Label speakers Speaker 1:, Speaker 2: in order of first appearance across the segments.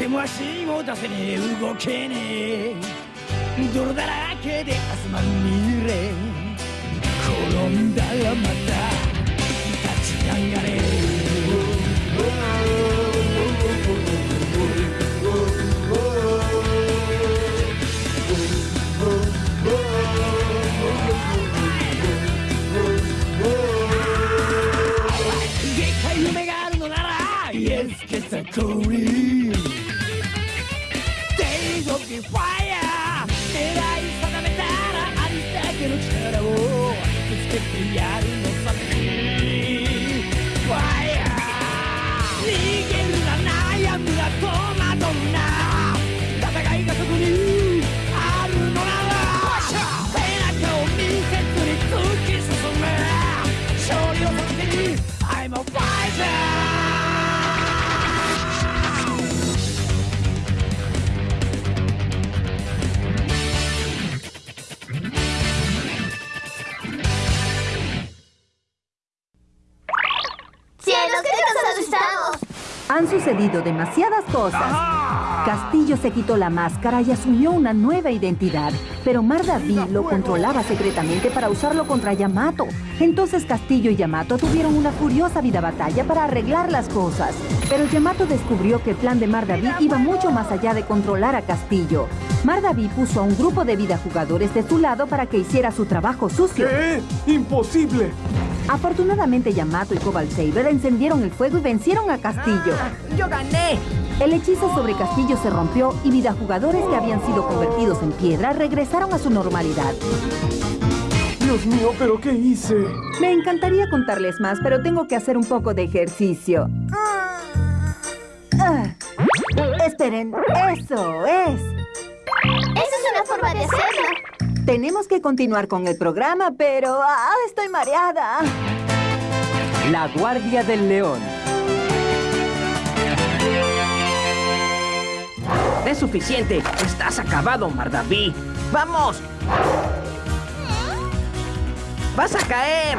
Speaker 1: 手も足も出せねえ動けねえ。泥だらけで明日まみれ転んだらまた立ち上がれ。でっかい夢があるのならイエスケサ
Speaker 2: Why?
Speaker 3: Han sucedido demasiadas cosas. Castillo se quitó la máscara y asumió una nueva identidad, pero Mardaví lo controlaba secretamente para usarlo contra Yamato. Entonces Castillo y Yamato tuvieron una furiosa vida batalla para arreglar las cosas. Pero Yamato descubrió que el plan de Mardaví iba mucho más allá de controlar a Castillo. Mardaví puso a un grupo de vida jugadores de su lado para que hiciera su trabajo sucio.
Speaker 4: ¿Qué? ¡Imposible!
Speaker 3: Afortunadamente Yamato y Cobalt Saber encendieron el fuego y vencieron a Castillo.
Speaker 5: ¡Yo gané!
Speaker 3: El hechizo sobre Castillo se rompió y vidajugadores que habían sido convertidos en piedra regresaron a su normalidad.
Speaker 4: Dios mío, ¿pero qué hice?
Speaker 3: Me encantaría contarles más, pero tengo que hacer un poco de ejercicio. Ah. Esperen, eso es.
Speaker 2: Esa es una forma de hacerlo.
Speaker 3: Tenemos que continuar con el programa, pero ah, estoy mareada.
Speaker 6: La Guardia del León.
Speaker 5: Es suficiente. Estás acabado, Mardaví. ¡Vamos! ¡Vas a caer!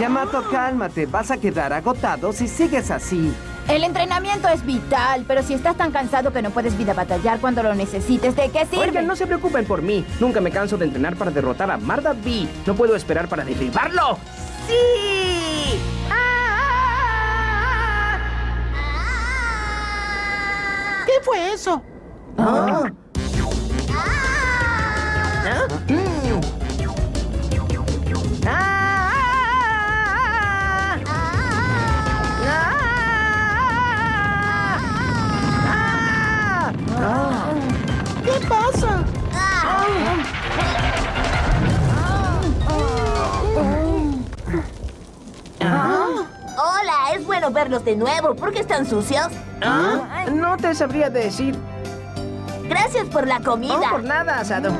Speaker 6: Yamato, cálmate. Vas a quedar agotado si sigues así.
Speaker 7: El entrenamiento es vital, pero si estás tan cansado que no puedes vida batallar cuando lo necesites, ¿de qué sirve?
Speaker 5: Oigan, no se preocupen por mí. Nunca me canso de entrenar para derrotar a Mardaví. No puedo esperar para derribarlo. ¡Sí!
Speaker 8: ¿Qué fue eso?
Speaker 5: ¿Ah? Mm. ¡Ah!
Speaker 2: Hola, es bueno verlos de nuevo. ¿Por qué están sucios?
Speaker 5: ¿Ah? No te sabría decir.
Speaker 2: Gracias por la comida.
Speaker 5: No por nada, Asado.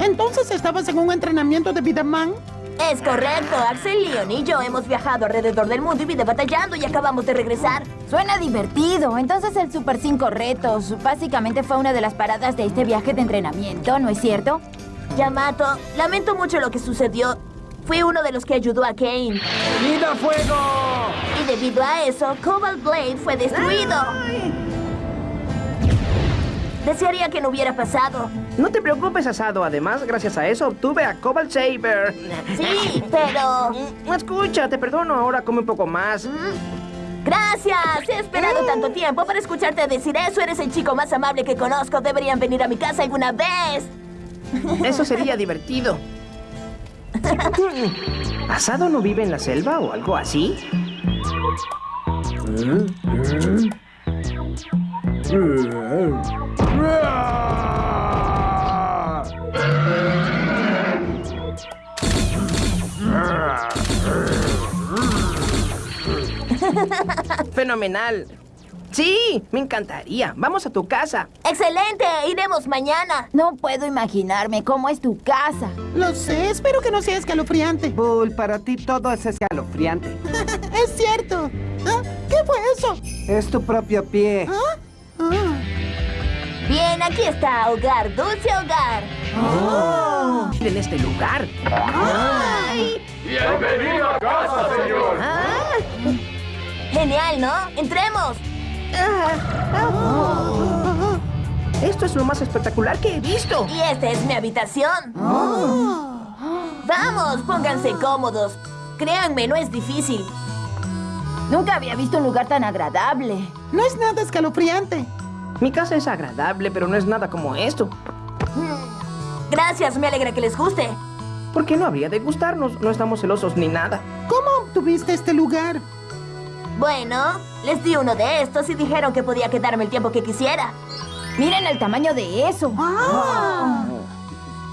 Speaker 8: ¿Entonces estabas en un entrenamiento de Vidaman?
Speaker 2: Es correcto. Axel, Leon y yo hemos viajado alrededor del mundo y vida batallando y acabamos de regresar.
Speaker 7: Suena divertido. Entonces el Super 5 Retos básicamente fue una de las paradas de este viaje de entrenamiento, ¿no es cierto?
Speaker 2: Yamato, lamento mucho lo que sucedió. Fui uno de los que ayudó a Kane.
Speaker 4: ¡Vida fuego!
Speaker 2: Y debido a eso, Cobalt Blade fue destruido. Desearía que no hubiera pasado.
Speaker 5: No te preocupes, Asado. Además, gracias a eso obtuve a Cobalt Saber.
Speaker 2: Sí, pero...
Speaker 5: Escucha, te perdono. Ahora come un poco más.
Speaker 2: Gracias. He esperado tanto tiempo para escucharte decir eso. Eres el chico más amable que conozco. Deberían venir a mi casa alguna vez.
Speaker 5: Eso sería divertido. ¿Asado no vive en la selva o algo así? Fenomenal. Sí, me encantaría. Vamos a tu casa.
Speaker 2: ¡Excelente! Iremos mañana.
Speaker 7: No puedo imaginarme cómo es tu casa.
Speaker 8: Lo sé, espero que no sea escalofriante.
Speaker 6: Bull, para ti todo es escalofriante.
Speaker 8: es cierto. ¿Ah? ¿Qué fue eso?
Speaker 6: Es tu propio pie.
Speaker 8: ¿Ah? Ah.
Speaker 2: Bien, aquí está Hogar, Dulce Hogar.
Speaker 5: En este lugar.
Speaker 2: Genial, ¿no? ¡Entremos!
Speaker 5: Esto es lo más espectacular que he visto.
Speaker 2: Y esta es mi habitación. Vamos, pónganse cómodos. Créanme, no es difícil.
Speaker 7: Nunca había visto un lugar tan agradable.
Speaker 8: No es nada escalofriante.
Speaker 5: Mi casa es agradable, pero no es nada como esto.
Speaker 2: Gracias, me alegra que les guste.
Speaker 5: ¿Por qué no habría de gustarnos? No estamos celosos ni nada.
Speaker 8: ¿Cómo obtuviste este lugar?
Speaker 2: Bueno, les di uno de estos y dijeron que podía quedarme el tiempo que quisiera.
Speaker 7: Miren el tamaño de eso.
Speaker 8: Ah.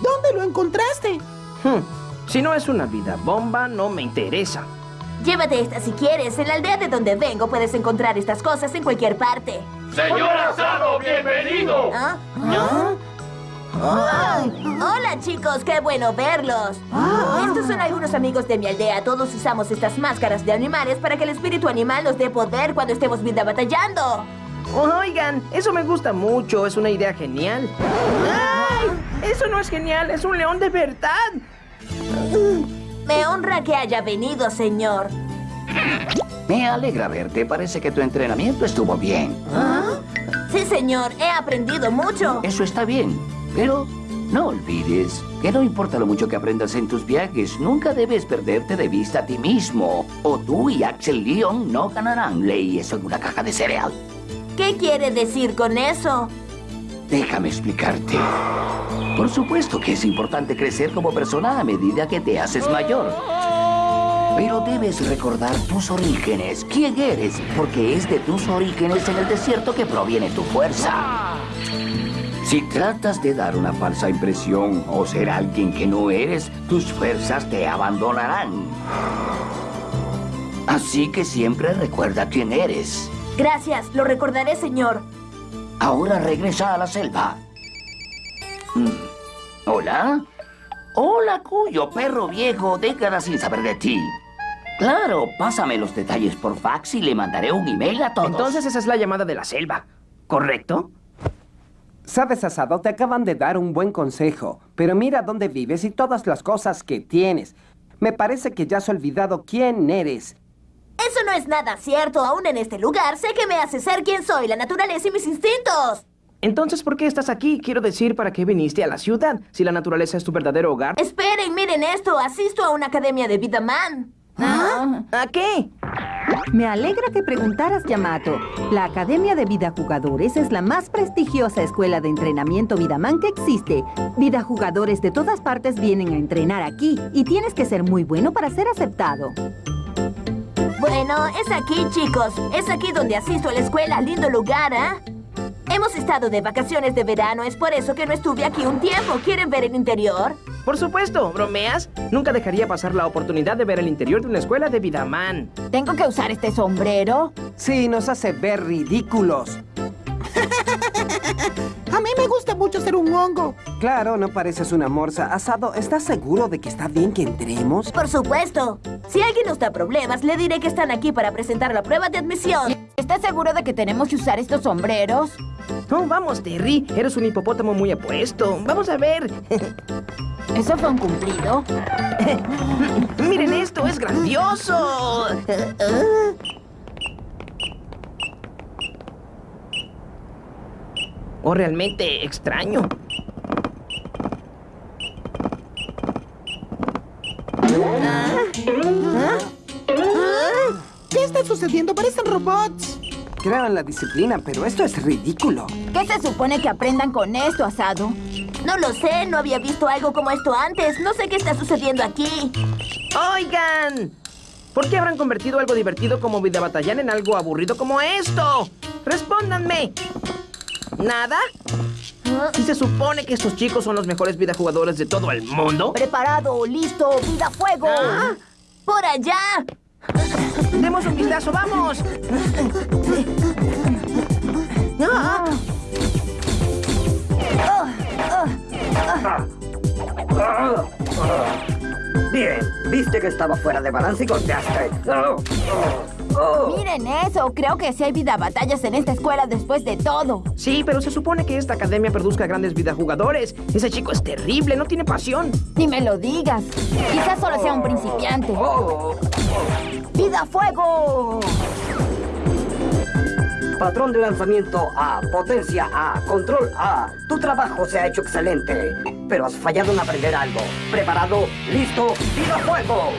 Speaker 8: ¿Dónde lo encontraste?
Speaker 5: Hmm, Si no es una vida bomba, no me interesa.
Speaker 2: Llévate esta si quieres. En la aldea de donde vengo puedes encontrar estas cosas en cualquier parte.
Speaker 9: Señor Asado, bienvenido.
Speaker 2: ¿Ah? Ay, Hola chicos, qué bueno verlos. Estos son algunos amigos de mi aldea. Todos usamos estas máscaras de animales para que el espíritu animal nos dé poder cuando estemos vida batallando.
Speaker 5: Oigan, eso me gusta mucho. Es una idea genial. ¡Ay! Eso no es genial. Es un león de verdad.
Speaker 2: Me honra que haya venido, señor.
Speaker 10: Me alegra verte. Parece que tu entrenamiento estuvo bien.
Speaker 2: Sí, señor, he aprendido mucho.
Speaker 10: Eso está bien. Pero no olvides que no importa lo mucho que aprendas en tus viajes, nunca debes perderte de vista a ti mismo. O tú y Axel Leon no ganarán leyes en una caja de cereal.
Speaker 2: ¿Qué quiere decir con eso?
Speaker 10: Déjame explicarte. Por supuesto que es importante crecer como persona a medida que te haces mayor. Pero debes recordar tus orígenes, quién eres, porque es de tus orígenes en el desierto que proviene tu fuerza. Si tratas de dar una falsa impresión o ser alguien que no eres, tus fuerzas te abandonarán. Así que siempre recuerda quién eres.
Speaker 2: Gracias, lo recordaré, señor.
Speaker 10: Ahora regresa a la selva. Mm. ¿Hola? Hola, cuyo perro viejo, décadas sin saber de ti. Claro, pásame los detalles por fax y le mandaré un email a todos.
Speaker 5: Entonces esa es la llamada de la selva. ¿Correcto?
Speaker 6: Sabes, Asado, te acaban de dar un buen consejo, pero mira dónde vives y todas las cosas que tienes. Me parece que ya has olvidado quién eres.
Speaker 2: Eso no es nada cierto. Aún en este lugar sé que me hace ser quien soy, la naturaleza y mis instintos.
Speaker 5: Entonces, ¿por qué estás aquí? Quiero decir, ¿para qué viniste a la ciudad? Si la naturaleza es tu verdadero hogar.
Speaker 2: Esperen, miren esto. Asisto a una academia de vida man.
Speaker 5: ¿A qué?
Speaker 3: Me alegra que preguntaras, Yamato. La Academia de Vida Jugadores es la más prestigiosa escuela de entrenamiento Vidaman que existe. Vida Jugadores de todas partes vienen a entrenar aquí y tienes que ser muy bueno para ser aceptado.
Speaker 2: Bueno, es aquí, chicos. Es aquí donde asisto a la escuela. Lindo lugar, ¿ah? Hemos estado de vacaciones de verano. Es por eso que no estuve aquí un tiempo. ¿Quieren ver el interior?
Speaker 5: Por supuesto, ¿bromeas? Nunca dejaría pasar la oportunidad de ver el interior de una escuela de Vidaman.
Speaker 7: ¿Tengo que usar este sombrero?
Speaker 6: Sí, nos hace ver ridículos.
Speaker 8: A mí me gusta mucho ser un hongo.
Speaker 6: Claro, no pareces una morsa. Asado, ¿estás seguro de que está bien que entremos?
Speaker 2: Por supuesto. Si alguien nos da problemas, le diré que están aquí para presentar la prueba de admisión.
Speaker 7: ¿Estás seguro de que tenemos que usar estos sombreros?
Speaker 5: Oh, vamos, Terry. Eres un hipopótamo muy apuesto. Vamos a ver.
Speaker 7: ¿Eso fue un cumplido?
Speaker 5: Miren esto, es grandioso. O realmente extraño.
Speaker 8: ¿Qué está sucediendo? Parecen robots.
Speaker 6: Creo en la disciplina, pero esto es ridículo.
Speaker 7: ¿Qué se supone que aprendan con esto, asado?
Speaker 2: No lo sé, no había visto algo como esto antes. No sé qué está sucediendo aquí.
Speaker 5: Oigan, ¿por qué habrán convertido algo divertido como vida batallar en algo aburrido como esto? Respóndanme. ¿Nada? ¿Si se supone que estos chicos son los mejores videojugadores de todo el mundo?
Speaker 7: Preparado, listo, vida fuego.
Speaker 5: Ah,
Speaker 2: ¡Por allá!
Speaker 5: ¡Demos un vistazo, vamos! Ah,
Speaker 11: Bien, viste que estaba fuera de balance y golpeaste.
Speaker 7: Miren eso, creo que sí hay vida batallas en esta escuela después de todo.
Speaker 5: Sí, pero se supone que esta academia produzca grandes videojugadores. Ese chico es terrible, no tiene pasión.
Speaker 7: Ni me lo digas. Quizás solo sea un principiante. ¡Vida fuego!
Speaker 11: Patrón de lanzamiento A, potencia A, control A. Tu trabajo se ha hecho excelente, pero has fallado en aprender algo. Preparado, listo, vida fuego.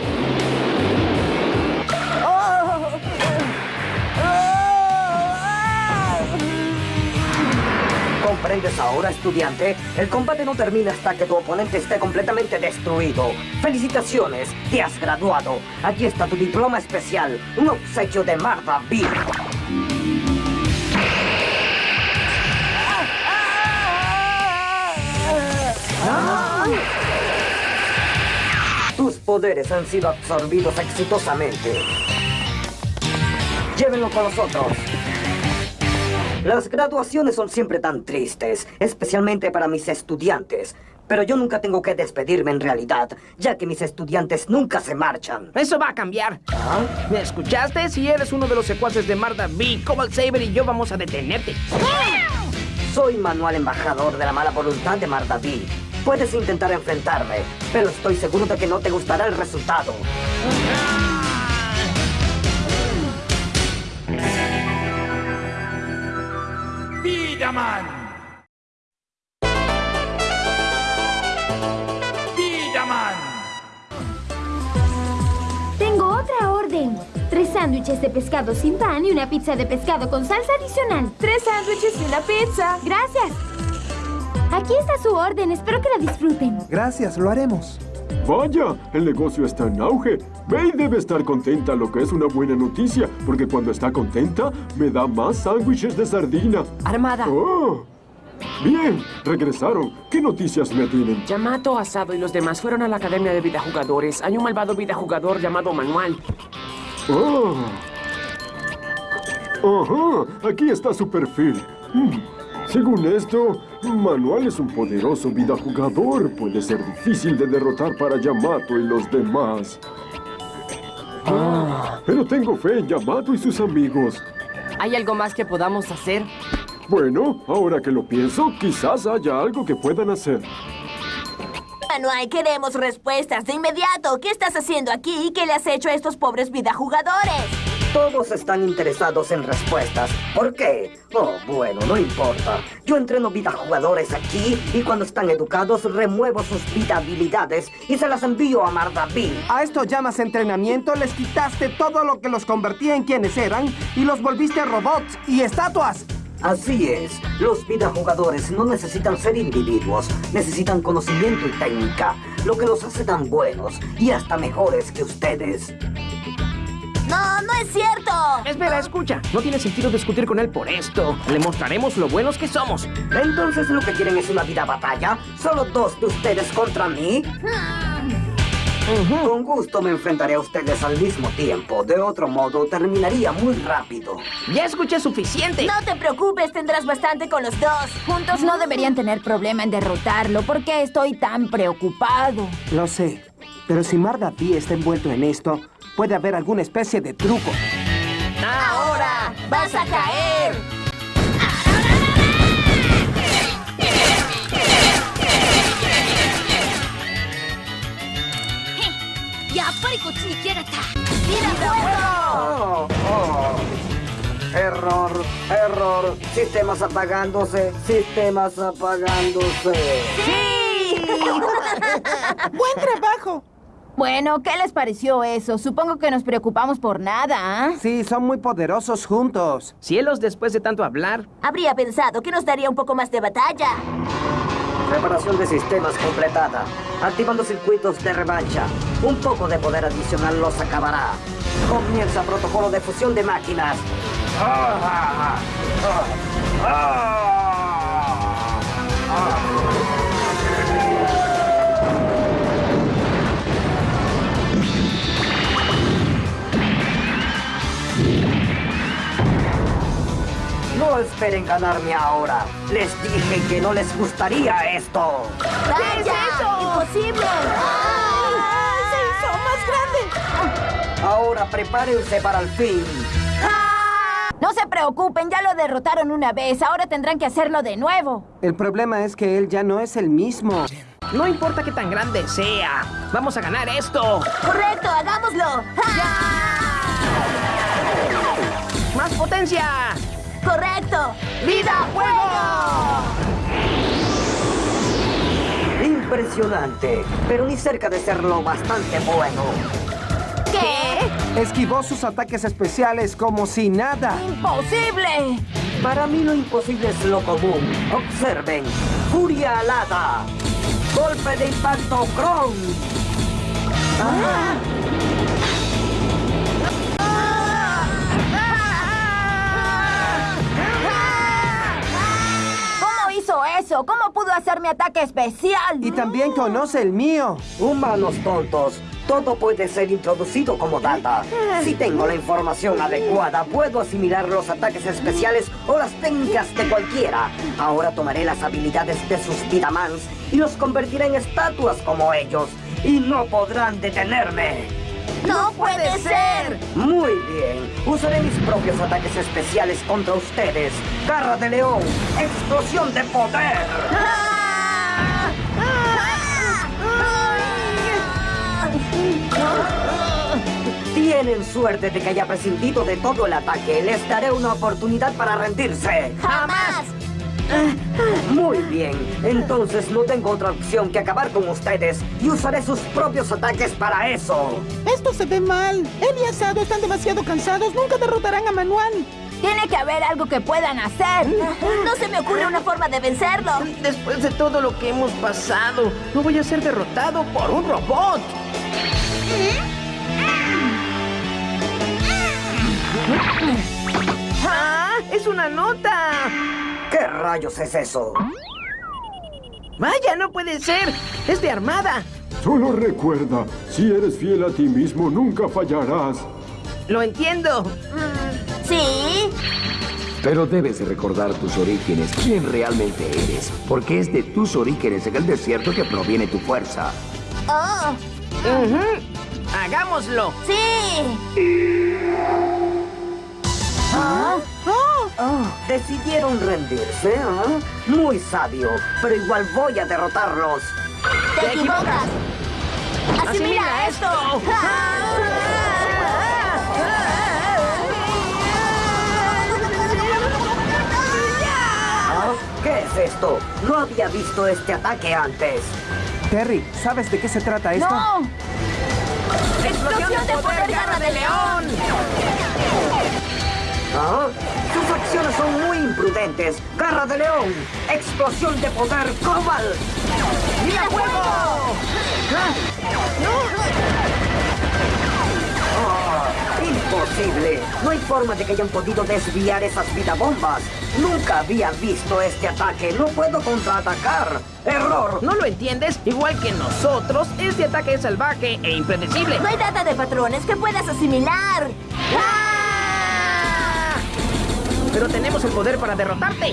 Speaker 11: ¿Comprendes ahora, estudiante? El combate no termina hasta que tu oponente esté completamente destruido. ¡Felicitaciones! ¡Te has graduado! Aquí está tu diploma especial, un obsequio de Martha B. Tus poderes han sido absorbidos exitosamente. Llévenlo con nosotros. Las graduaciones son siempre tan tristes, especialmente para mis estudiantes. Pero yo nunca tengo que despedirme en realidad, ya que mis estudiantes nunca se marchan.
Speaker 5: Eso va a cambiar. ¿Me escuchaste? Si eres uno de los secuaces de Marda B, Cobalt Saber y yo vamos a detenerte.
Speaker 11: Soy Manuel Embajador de la mala voluntad de Mardaví. Puedes intentar enfrentarme, pero estoy seguro de que no te gustará el resultado.
Speaker 9: Vidaman.
Speaker 12: Tengo otra orden. Tres sándwiches de pescado sin pan y una pizza de pescado con salsa adicional.
Speaker 2: Tres sándwiches y una pizza.
Speaker 12: Gracias. Aquí está su orden. Espero que la disfruten.
Speaker 4: Gracias, lo haremos.
Speaker 13: Vaya, el negocio está en auge. May debe estar contenta, lo que es una buena noticia, porque cuando está contenta, me da más sándwiches de sardina.
Speaker 14: Armada.
Speaker 13: Oh. Bien, regresaron. ¿Qué noticias me tienen?
Speaker 14: Yamato, Asado y los demás fueron a la Academia de Videojugadores. Hay un malvado videojugador llamado Manual.
Speaker 13: Oh. Ajá, aquí está su perfil. Hmm. Según esto, Manual es un poderoso videojugador. Puede ser difícil de derrotar para Yamato y los demás.
Speaker 14: Ah.
Speaker 13: Pero tengo fe en Yamato y sus amigos.
Speaker 14: ¿Hay algo más que podamos hacer?
Speaker 13: Bueno, ahora que lo pienso, quizás haya algo que puedan hacer.
Speaker 2: Manuel, queremos respuestas de inmediato. ¿Qué estás haciendo aquí y qué le has hecho a estos pobres videojugadores?
Speaker 11: Todos están interesados en respuestas. ¿Por qué? Oh, bueno, no importa. Yo entreno vida jugadores aquí y cuando están educados remuevo sus vida habilidades y se las envío a Mardaví.
Speaker 6: ¿A esto llamas entrenamiento? Les quitaste todo lo que los convertía en quienes eran y los volviste robots y estatuas.
Speaker 11: Así es. Los videojugadores no necesitan ser individuos. Necesitan conocimiento y técnica. Lo que los hace tan buenos y hasta mejores que ustedes.
Speaker 2: No, no es cierto.
Speaker 5: Espera, escucha. No tiene sentido discutir con él por esto. Le mostraremos lo buenos que somos.
Speaker 11: Entonces lo que quieren es una vida batalla. ¿Solo dos de ustedes contra mí? Con gusto me enfrentaré a ustedes al mismo tiempo. De otro modo, terminaría muy rápido.
Speaker 5: Ya escuché suficiente.
Speaker 2: No te preocupes, tendrás bastante con los dos.
Speaker 7: Juntos no deberían tener problema en derrotarlo. ¿Por qué estoy tan preocupado?
Speaker 6: Lo sé, pero si Mardaví está envuelto en esto, puede haber alguna especie de truco.
Speaker 2: ¡Ahora vas a caer!
Speaker 12: ¡Eh!
Speaker 11: Oh, oh. Error, error, sistemas apagándose, sistemas apagándose.
Speaker 2: ¡Sí!
Speaker 8: ¡Buen trabajo!
Speaker 7: Bueno, ¿qué les pareció eso? Supongo que nos preocupamos por nada, ¿ah?
Speaker 6: Sí, son muy poderosos juntos.
Speaker 5: Cielos, después de tanto hablar.
Speaker 2: Habría pensado que nos daría un poco más de batalla.
Speaker 11: Preparación de sistemas completada. Activando circuitos de revancha. Un poco de poder adicional los acabará. Comienza protocolo de fusión de máquinas. Ah, ah, ah, No esperen ganarme ahora. Les dije que no les gustaría esto.
Speaker 2: ¡Vaya! ¡Imposible!
Speaker 8: ¡Se hizo más grande!
Speaker 11: Ahora prepárense para el fin.
Speaker 7: No se preocupen, ya lo derrotaron una vez. Ahora tendrán que hacerlo de nuevo.
Speaker 6: El problema es que él ya no es el mismo.
Speaker 5: No importa qué tan grande sea. Vamos a ganar esto.
Speaker 2: ¡Correcto! ¡Hagámoslo!
Speaker 5: ¡Más potencia!
Speaker 2: ¡Correcto!
Speaker 5: ¡Vida fuego!
Speaker 11: Impresionante, pero ni cerca de serlo bastante bueno.
Speaker 2: ¿Qué?
Speaker 6: Esquivó sus ataques especiales como si nada.
Speaker 7: ¡Imposible!
Speaker 11: Para mí lo imposible es lo común. Observen. Furia alada. Golpe de impacto Kron.
Speaker 7: ¿Cómo hizo eso? ¿Cómo pudo hacer mi ataque especial?
Speaker 6: Y también conoce el mío.
Speaker 11: Humanos tontos. Todo puede ser introducido como data. Si tengo la información adecuada, puedo asimilar los ataques especiales o las técnicas de cualquiera. Ahora tomaré las habilidades de sus Vidamans y los convertiré en estatuas como ellos. Y no podrán detenerme.
Speaker 2: ¡No puede ser!
Speaker 11: Muy bien. Usaré mis propios ataques especiales contra ustedes. Garra de león. Explosión de poder. Tienen suerte de que haya prescindido de todo el ataque. Les daré una oportunidad para rendirse.
Speaker 2: ¡Jamás!
Speaker 11: Muy bien. Entonces no tengo otra opción que acabar con ustedes y usaré sus propios ataques para eso.
Speaker 8: Esto se ve mal. Él y Asado están demasiado cansados. Nunca derrotarán a Manuel.
Speaker 7: Tiene que haber algo que puedan hacer.
Speaker 2: No se me ocurre una forma de vencerlo.
Speaker 5: Después de todo lo que hemos pasado, no voy a ser derrotado por un robot. ¡Ah! ¡Es una nota!
Speaker 11: ¿Qué rayos es eso?
Speaker 5: ¡Vaya, no puede ser! ¡Es de armada!
Speaker 13: Solo recuerda, si eres fiel a ti mismo, nunca fallarás.
Speaker 5: Lo entiendo.
Speaker 2: ¿Sí?
Speaker 10: Pero debes recordar tus orígenes, quién realmente eres, porque es de tus orígenes en el desierto que proviene tu fuerza.
Speaker 2: ¡Oh!
Speaker 5: Ujú. ¡Hagámoslo!
Speaker 2: ¡Sí!
Speaker 11: Decidieron rendirse, ¿ah? Muy sabio, pero igual voy a derrotarlos.
Speaker 2: ¡Te equivocas! ¡Asimila esto!
Speaker 11: ¿Ah? ¿Qué es esto? No había visto este ataque antes.
Speaker 6: Terry, ¿sabes de qué se trata esto?
Speaker 7: ¡No!
Speaker 5: ¡Explosión de poder, garra de león!
Speaker 11: ¿Ah? Sus acciones son muy imprudentes. Garra de león. Explosión de poder global.
Speaker 5: ¡Mira fuego!
Speaker 11: Ah, imposible. No hay forma de que hayan podido desviar esas vidabombas. Nunca había visto este ataque. No puedo contraatacar. Error.
Speaker 5: ¿No lo entiendes? Igual que nosotros, este ataque es salvaje e impredecible.
Speaker 2: No hay data de patrones que puedas asimilar.
Speaker 5: Pero tenemos el poder para derrotarte.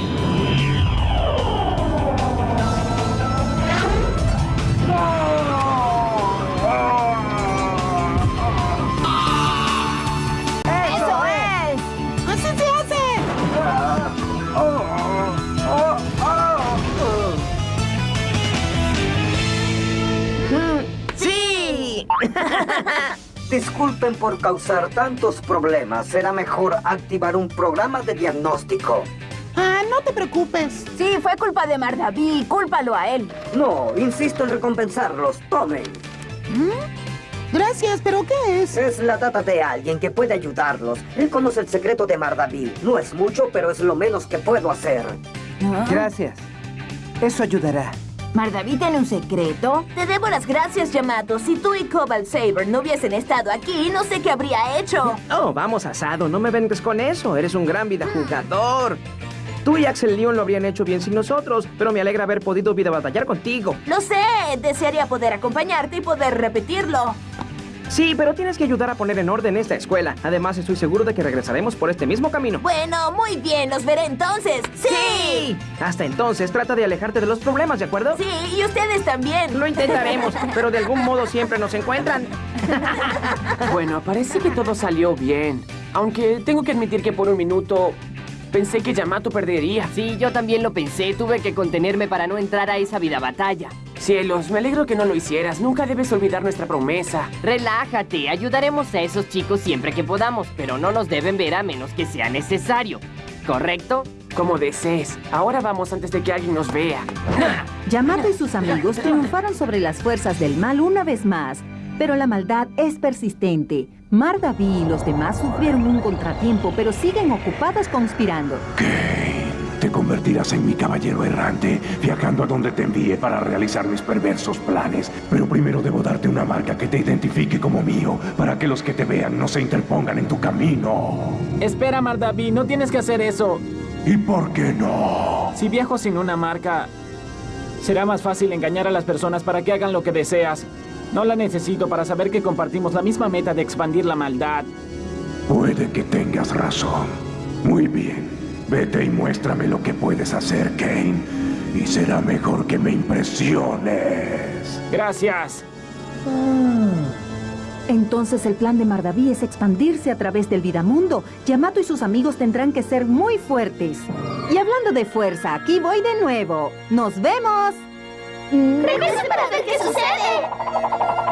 Speaker 11: Disculpen por causar tantos problemas. Será mejor activar un programa de diagnóstico.
Speaker 8: Ah, no te preocupes.
Speaker 7: Sí, fue culpa de Mardaví. Cúlpalo a él.
Speaker 11: No, insisto en recompensarlos. Tomen.
Speaker 8: Gracias, pero ¿qué es?
Speaker 11: Es la data de alguien que puede ayudarlos. Él conoce el secreto de Mardaví. No es mucho, pero es lo menos que puedo hacer.
Speaker 6: Gracias. Eso ayudará.
Speaker 7: ¿Mardaví tiene un secreto?
Speaker 2: Te debo las gracias, Yamato. Si tú y Cobalt Saber no hubiesen estado aquí, no sé qué habría hecho.
Speaker 5: Oh, vamos, asado, no me vengas con eso. Eres un gran vida jugador. Tú y Axel Leon lo habrían hecho bien sin nosotros, pero me alegra haber podido vida batallar contigo.
Speaker 2: Lo sé. Desearía poder acompañarte y poder repetirlo.
Speaker 5: Sí, pero tienes que ayudar a poner en orden esta escuela. Además, estoy seguro de que regresaremos por este mismo camino.
Speaker 2: Bueno, muy bien, los veré entonces. ¡Sí!
Speaker 5: Hasta entonces, trata de alejarte de los problemas, ¿de acuerdo?
Speaker 2: Sí, y ustedes también.
Speaker 5: Lo intentaremos, pero de algún modo siempre nos encuentran.
Speaker 14: Bueno, parece que todo salió bien. Aunque tengo que admitir que por un minuto pensé que Yamato perdería.
Speaker 15: Sí, yo también lo pensé. Tuve que contenerme para no entrar a esa vida batalla.
Speaker 14: Cielos, me alegro que no lo hicieras. Nunca debes olvidar nuestra promesa.
Speaker 15: Relájate, ayudaremos a esos chicos siempre que podamos, pero no nos deben ver a menos que sea necesario. ¿Correcto?
Speaker 14: Como desees. Ahora vamos antes de que alguien nos vea.
Speaker 3: Yamato y sus amigos triunfaron sobre las fuerzas del mal una vez más, pero la maldad es persistente. Mardaví y los demás sufrieron un contratiempo, pero siguen ocupados conspirando.
Speaker 16: Te convertirás en mi caballero errante, viajando a donde te envíe para realizar mis perversos planes. Pero primero debo darte una marca que te identifique como mío, para que los que te vean no se interpongan en tu camino.
Speaker 17: Espera, Mardaví, no tienes que hacer eso.
Speaker 16: ¿Y por qué no?
Speaker 17: Si viajo sin una marca, será más fácil engañar a las personas para que hagan lo que deseas. No la necesito para saber que compartimos la misma meta de expandir la maldad.
Speaker 16: Puede que tengas razón. Muy bien. Vete y muéstrame lo que puedes hacer, Kane. Y será mejor que me impresiones.
Speaker 17: Gracias.
Speaker 3: Entonces el plan de Mardaví es expandirse a través del Vidamundo. Yamato y sus amigos tendrán que ser muy fuertes. Y hablando de fuerza, aquí voy de nuevo. ¡Nos vemos!
Speaker 12: ¡Regresen para ver qué sucede!「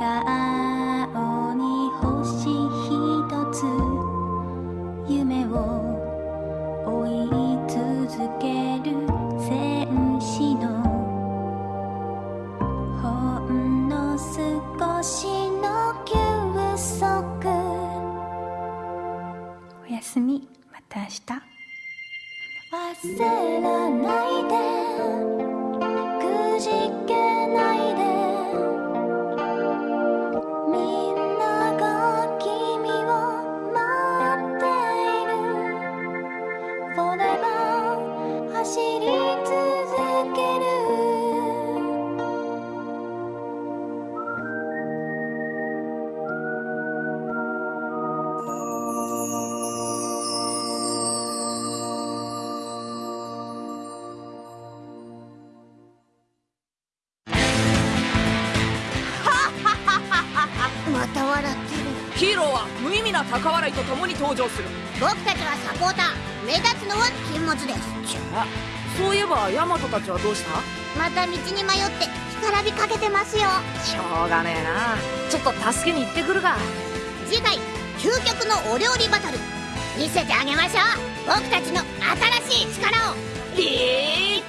Speaker 18: 顔に星ひとつ」「夢を追い続ける戦士の」「ほんの少しの休息」「おやすみ。また明日」焦らないで
Speaker 19: 登場する。
Speaker 20: 僕たちはサポーター。目立つのは禁物です。
Speaker 19: じゃあそういえばヤマトたちはどうした？
Speaker 20: また道に迷って干からびかけてますよ。
Speaker 19: しょうがねえな。ちょっと助けに行ってくるが
Speaker 20: 次回究極のお料理バトル。見せてあげましょう。僕たちの新しい力を。
Speaker 19: いっぱいよ